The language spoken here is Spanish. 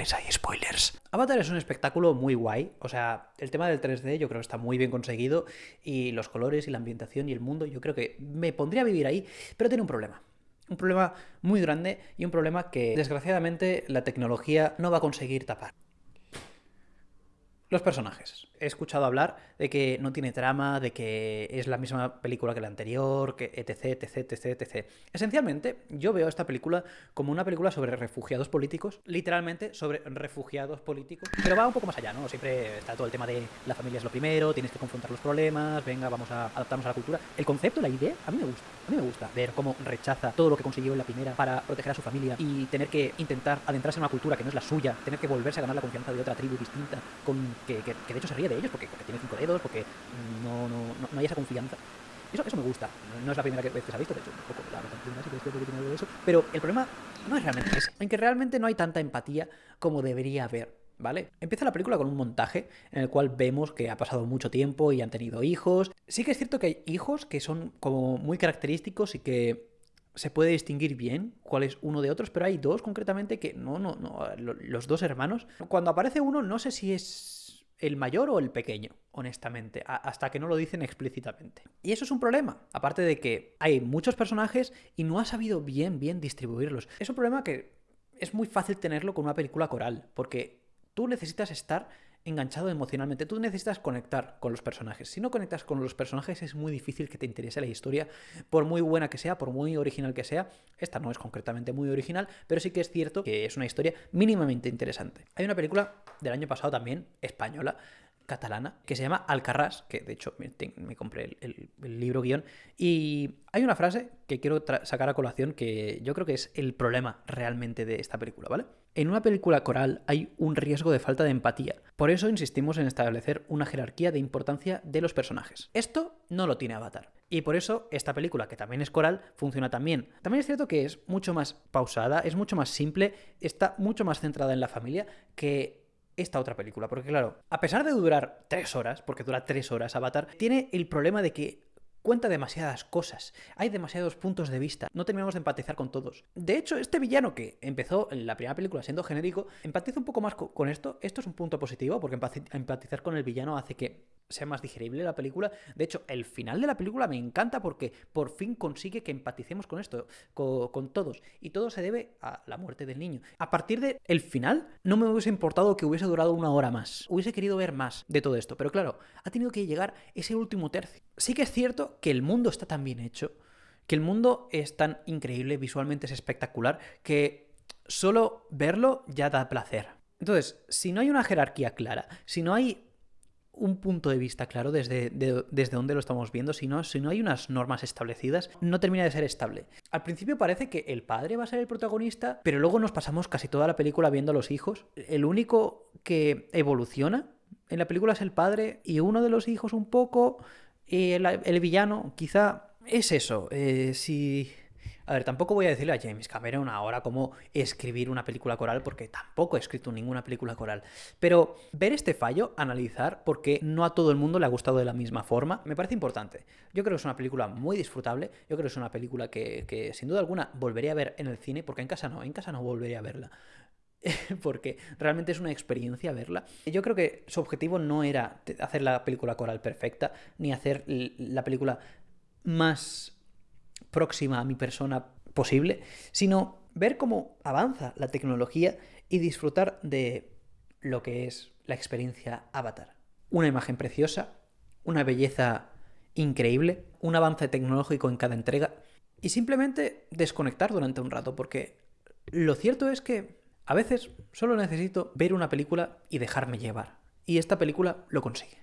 hay spoilers. Avatar es un espectáculo muy guay, o sea, el tema del 3D yo creo que está muy bien conseguido y los colores y la ambientación y el mundo, yo creo que me pondría a vivir ahí, pero tiene un problema. Un problema muy grande y un problema que desgraciadamente la tecnología no va a conseguir tapar. Los personajes. He escuchado hablar de que no tiene trama, de que es la misma película que la anterior, que etc, etc, etc, etc. Esencialmente, yo veo esta película como una película sobre refugiados políticos, literalmente sobre refugiados políticos, pero va un poco más allá, ¿no? Siempre está todo el tema de la familia es lo primero, tienes que confrontar los problemas, venga, vamos a adaptarnos a la cultura. El concepto, la idea, a mí me gusta. A mí me gusta ver cómo rechaza todo lo que consiguió en la primera para proteger a su familia y tener que intentar adentrarse en una cultura que no es la suya, tener que volverse a ganar la confianza de otra tribu distinta con que, de hecho se ríe de ellos porque, tiene cinco dedos, porque no, no, no, hay esa confianza. Eso, eso me gusta. No es la primera vez que se ha visto, de hecho, un poco la primera sí que que tiene eso. Pero el problema no es realmente ese, en que realmente no hay tanta empatía como debería haber. ¿Vale? Empieza la película con un montaje en el cual vemos que ha pasado mucho tiempo y han tenido hijos. Sí que es cierto que hay hijos que son como muy característicos y que se puede distinguir bien cuál es uno de otros, pero hay dos concretamente que no, no, no, los dos hermanos. Cuando aparece uno, no sé si es el mayor o el pequeño, honestamente, hasta que no lo dicen explícitamente. Y eso es un problema, aparte de que hay muchos personajes y no ha sabido bien, bien distribuirlos. Es un problema que es muy fácil tenerlo con una película coral, porque tú necesitas estar enganchado emocionalmente. Tú necesitas conectar con los personajes. Si no conectas con los personajes es muy difícil que te interese la historia, por muy buena que sea, por muy original que sea. Esta no es concretamente muy original, pero sí que es cierto que es una historia mínimamente interesante. Hay una película del año pasado también, española, catalana que se llama Alcarrás, que de hecho me, compré el, libro guion, y hay una frase que quiero sacar a colación que yo creo que es el problema realmente de esta película, ¿vale? En una película coral hay un riesgo de falta de empatía, por eso insistimos en establecer una jerarquía de importancia de los personajes. Esto no lo tiene Avatar. Y por eso esta película, que también es coral, funciona también. También es cierto que es mucho más pausada, es mucho más simple, está mucho más centrada en la familia que esta otra película. Porque claro, a pesar de durar tres horas, porque dura tres horas Avatar, tiene el problema de que cuenta demasiadas cosas, hay demasiados puntos de vista, no terminamos de empatizar con todos. De hecho, este villano que empezó en la primera película siendo genérico, empatiza un poco más con esto, esto es un punto positivo porque empatizar con el villano hace que sea más digerible la película. De hecho, el final de la película me encanta porque por fin consigue que empaticemos con esto, con, todos. Y todo se debe a la muerte del niño. A partir del el final, no me hubiese importado que hubiese durado una hora más. Hubiese querido ver más de todo esto. Pero claro, ha tenido que llegar ese último tercio. Sí que es cierto que el mundo está tan bien hecho, que el mundo es tan increíble, visualmente es espectacular, que solo verlo ya da placer. Entonces, si no hay una jerarquía clara, si no hay un punto de vista claro desde, desde dónde lo estamos viendo, si no, si no hay unas normas establecidas, no termina de ser estable. Al principio parece que el padre va a ser el protagonista, pero luego nos pasamos casi toda la película viendo a los hijos. El único que evoluciona en la película es el padre y uno de los hijos un poco, el, villano quizá es eso. Eh, si a ver, tampoco voy a decirle a James Cameron ahora cómo escribir una película coral, porque tampoco he escrito ninguna película coral. Pero ver este fallo, analizar por qué no a todo el mundo le ha gustado de la misma forma, me parece importante. Yo creo que es una película muy disfrutable, yo creo que es una película que, sin duda alguna volvería a ver en el cine, porque en casa no, en casa no volvería a verla porque realmente es una experiencia verla. Yo creo que su objetivo no era hacer la película coral perfecta, ni hacer la película más próxima a mi persona posible, sino ver cómo avanza la tecnología y disfrutar de lo que es la experiencia Avatar. Una imagen preciosa, una belleza increíble, un avance tecnológico en cada entrega y simplemente desconectar durante un rato porque lo cierto es que a veces solo necesito ver una película y dejarme llevar. Y esta película lo consigue.